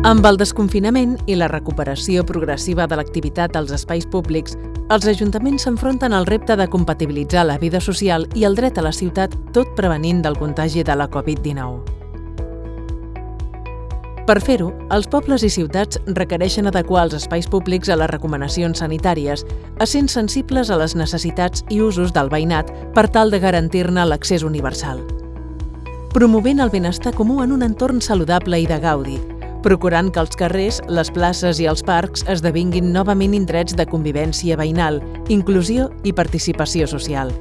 Amb el desconfinament i la recuperació progressiva de l'activitat als espais públics, els ajuntaments s'enfronten al repte de compatibilitzar la vida social i el dret a la ciutat tot prevenint del contagi de la Covid-19. Per fer-ho, els pobles i ciutats requereixen adequar els espais públics a les recomanacions sanitàries, essent sensibles a les necessitats i usos del veïnat per tal de garantir-ne l'accés universal. Promovent el benestar comú en un entorn saludable i de gaudi, procurant que els carrers, les places i els parcs esdevinguin novament indrets de convivència veïnal, inclusió i participació social.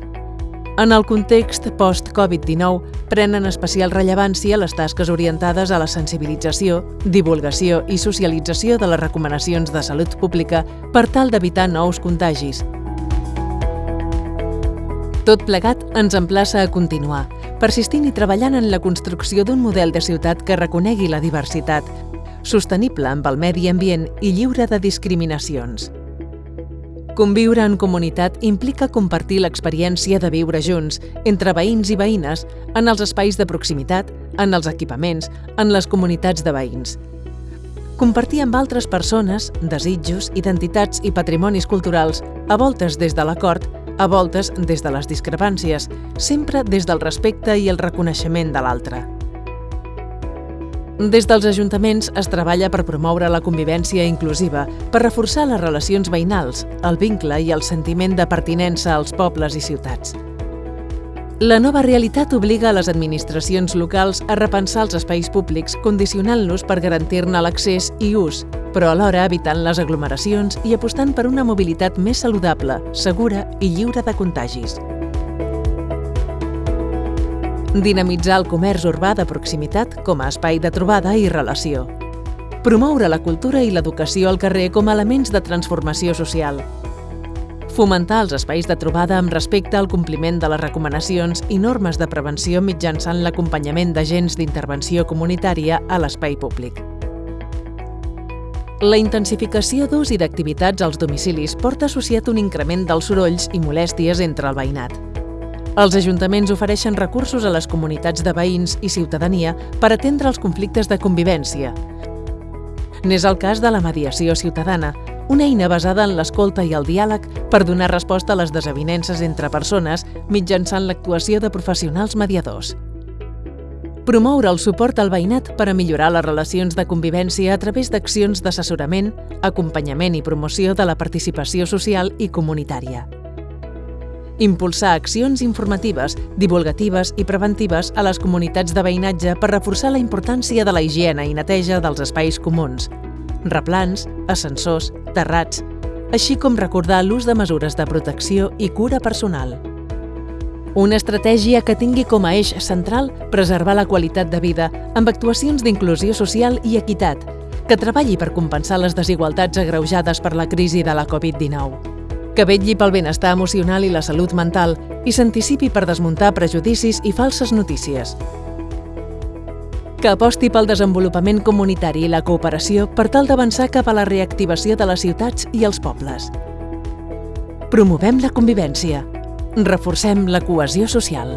En el context post-Covid-19, prenen especial rellevància les tasques orientades a la sensibilització, divulgació i socialització de les recomanacions de salut pública per tal d'evitar nous contagis. Tot plegat ens emplaça a continuar, persistint i treballant en la construcció d'un model de ciutat que reconegui la diversitat, sostenible amb el medi ambient i lliure de discriminacions. Conviure en comunitat implica compartir l'experiència de viure junts, entre veïns i veïnes, en els espais de proximitat, en els equipaments, en les comunitats de veïns. Compartir amb altres persones desitjos, identitats i patrimonis culturals, a voltes des de l'acord, a voltes des de les discrepàncies, sempre des del respecte i el reconeixement de l'altre. Des dels ajuntaments es treballa per promoure la convivència inclusiva, per reforçar les relacions veïnals, el vincle i el sentiment de pertinença als pobles i ciutats. La nova realitat obliga a les administracions locals a repensar els espais públics, condicionant-los per garantir-ne l'accés i ús, però alhora evitant les aglomeracions i apostant per una mobilitat més saludable, segura i lliure de contagis dinamitzar el comerç urbà de proximitat com a espai de trobada i relació, promoure la cultura i l'educació al carrer com a elements de transformació social, fomentar els espais de trobada amb respecte al compliment de les recomanacions i normes de prevenció mitjançant l'acompanyament d'agents d'intervenció comunitària a l'espai públic. La intensificació d'ús i d'activitats als domicilis porta associat un increment dels sorolls i molèsties entre el veïnat. Els ajuntaments ofereixen recursos a les comunitats de veïns i ciutadania per atendre els conflictes de convivència. N'és el cas de la mediació ciutadana, una eina basada en l'escolta i el diàleg per donar resposta a les desavinences entre persones mitjançant l'actuació de professionals mediadors. Promoure el suport al veïnat per a millorar les relacions de convivència a través d'accions d'assessorament, acompanyament i promoció de la participació social i comunitària impulsar accions informatives, divulgatives i preventives a les comunitats de veïnatge per reforçar la importància de la higiene i neteja dels espais comuns, replans, ascensors, terrats, així com recordar l'ús de mesures de protecció i cura personal. Una estratègia que tingui com a eix central preservar la qualitat de vida amb actuacions d'inclusió social i equitat, que treballi per compensar les desigualtats agreujades per la crisi de la Covid-19 que vetlli pel benestar emocional i la salut mental i s'anticipi per desmuntar prejudicis i falses notícies. Que aposti pel desenvolupament comunitari i la cooperació per tal d'avançar cap a la reactivació de les ciutats i els pobles. Promovem la convivència. Reforcem la cohesió social.